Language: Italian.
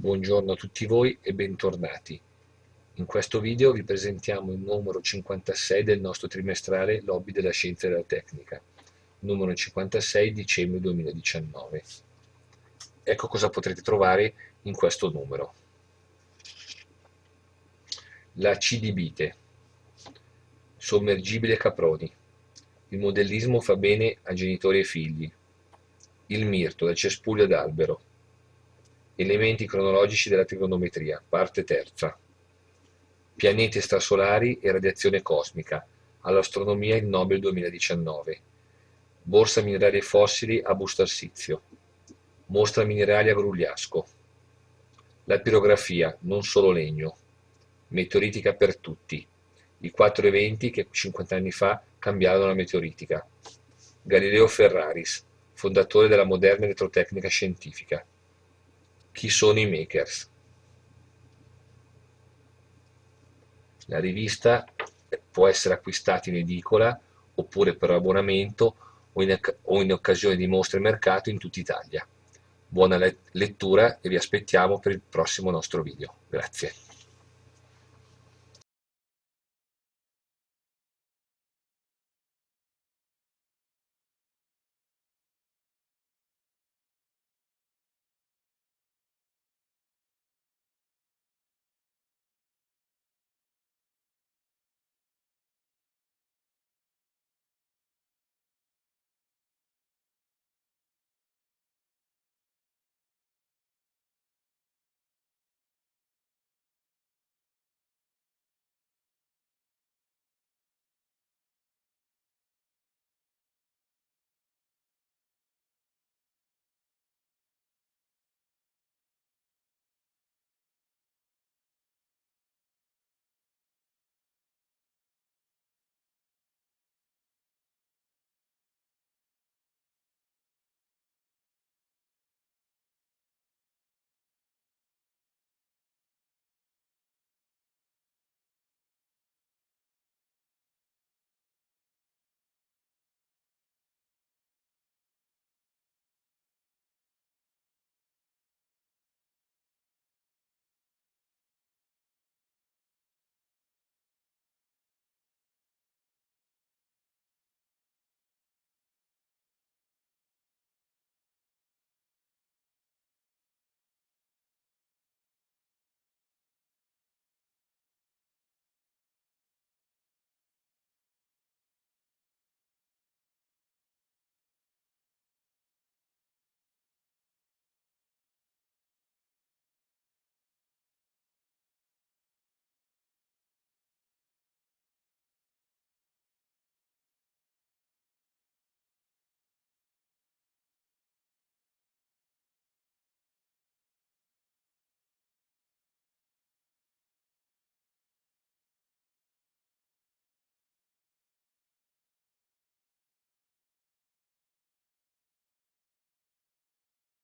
Buongiorno a tutti voi e bentornati. In questo video vi presentiamo il numero 56 del nostro trimestrale Lobby della Scienza e della Tecnica, numero 56 dicembre 2019. Ecco cosa potrete trovare in questo numero. La C di Bite, sommergibile Caproni, il modellismo fa bene a genitori e figli, il mirto del cespuglio d'albero, Elementi cronologici della trigonometria, parte terza. Pianeti strasolari e radiazione cosmica, all'astronomia il Nobel 2019. Borsa minerali e fossili a Busto Arsizio. Mostra minerali a Grugliasco. La pirografia, non solo legno. Meteoritica per tutti. I quattro eventi che 50 anni fa cambiarono la meteoritica. Galileo Ferraris, fondatore della moderna elettrotecnica scientifica. Chi sono i makers? La rivista può essere acquistata in edicola oppure per abbonamento o in, o in occasione di mostre mercato in tutta Italia. Buona lettura e vi aspettiamo per il prossimo nostro video. Grazie.